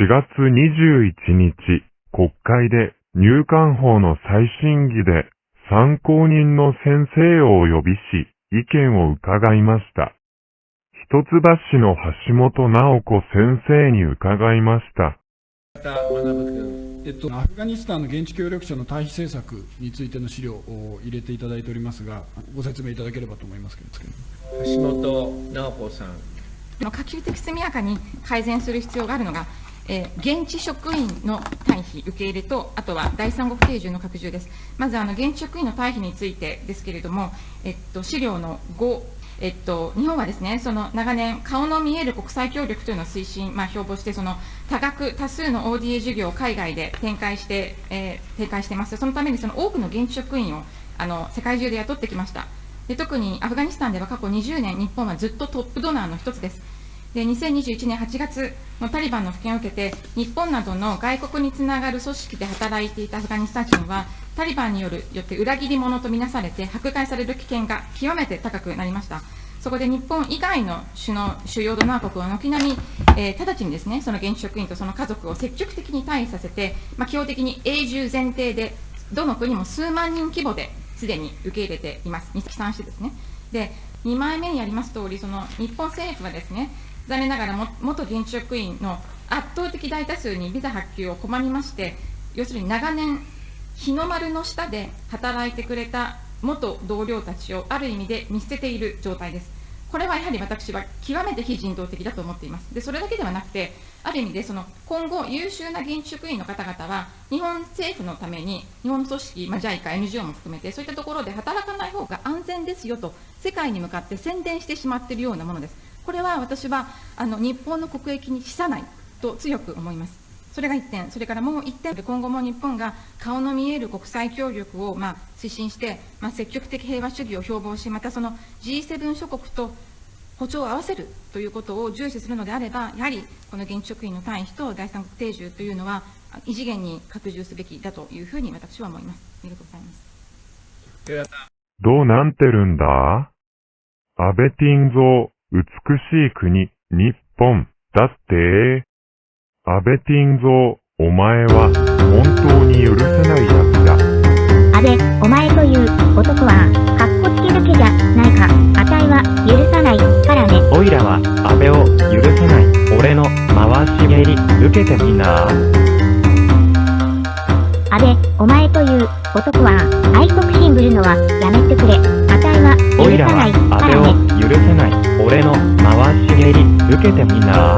4月21日、国会で入管法の再審議で参考人の先生をお呼びし、意見を伺いました。一橋の橋本直子先生に伺いました。えっと、アフガニスタンの現地協力者の退避政策についての資料を入れていただいておりますが、ご説明いただければと思いますけど。橋本直子さん。可及的速やかに改善する必要があるのが、えー、現地職員の退避、受け入れと、あとは第三国定住の拡充です。まず、あの現地職員の退避についてですけれども、えっと、資料の5、えっと、日本はですね、その長年、顔の見える国際協力というのを推進、まあ、標榜して、その多額多数の ODA 事業を海外で展開して、えー、展開してます。そのためにその多くの現地職員をあの世界中で雇ってきました。で特にアフガニスタンでは過去20年、日本はずっとトップドナーの一つです。で2021年8月のタリバンの復権を受けて、日本などの外国につながる組織で働いていたアフガニスタン人は、タリバンによるよって裏切り者とみなされて、迫害される危険が極めて高くなりました。そこで日本以外の首脳主要ドナー国は軒並み、えー、直ちにですねその現地職員とその家族を積極的に退避させて、まあ、基本的に永住前提で、どの国も数万人規模ですでに受け入れています、起算してですね。で2枚目にあります通り、その日本政府はですね残念ながらも元現地職員の圧倒的大多数にビザ発給を拒みまして、要するに長年、日の丸の下で働いてくれた元同僚たちをある意味で見捨てている状態です。これはやはり私は極めて非人道的だと思っています。でそれだけではなくて、ある意味でその今後、優秀な現地職員の方々は、日本政府のために、日本組織、まあ、JICA、NGO も含めて、そういったところで働かない方が安全ですよと、世界に向かって宣伝してしまっているようなものです。これは私はあの日本の国益に資さないと強く思います。それが1点、それからもう1点、今後も日本が顔の見える国際協力をまあ推進して、まあ、積極的平和主義を標榜し、またその G7 諸国と歩調を合わせるということを重視するのであれば、やはりこの現地職員の退避と第三国定住というのは、異次元に拡充すべきだというふうに私は思います。ありがとうございます。どうなんてるんだ？安倍ティンゾ美しい国、日本、だって、安倍ティンゾー、お前は、本当に許せないやつだ。安倍、お前という男は、かっこつけだけじゃないか。あたいは、許さない、からね。おいらは、安倍を、許せない。俺の、回し蹴り、受けてみな安倍、お前という男は、愛国心ぶるのは、やめてくれ。あたいは、許さない、けてみな。